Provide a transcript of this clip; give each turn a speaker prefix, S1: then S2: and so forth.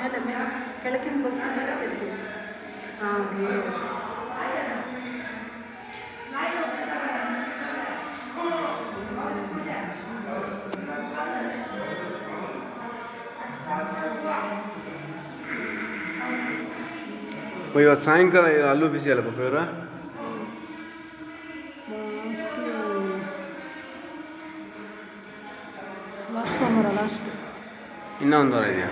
S1: ಮೇಲೆ ಮೇಲೆ ಕೆಳಗಿನ ಬಗ್ಸಿ ಮೇಲೆ ತೆಗ್ದು. ಹಾಗೆ.
S2: ಇವತ್ತು ಸಾಯಂಕಾಲ ಅಲ್ಲೂ ಬಿಸಿ ಅಲ್ಲ ಪಾಪ ಇವರ?
S1: ಲಾಸ್ಟ್ ಸೋಮವಾರ ಲಾಸ್ಟ್
S2: ಇನ್ನೂ ವಾರ ಇದೆಯಾ?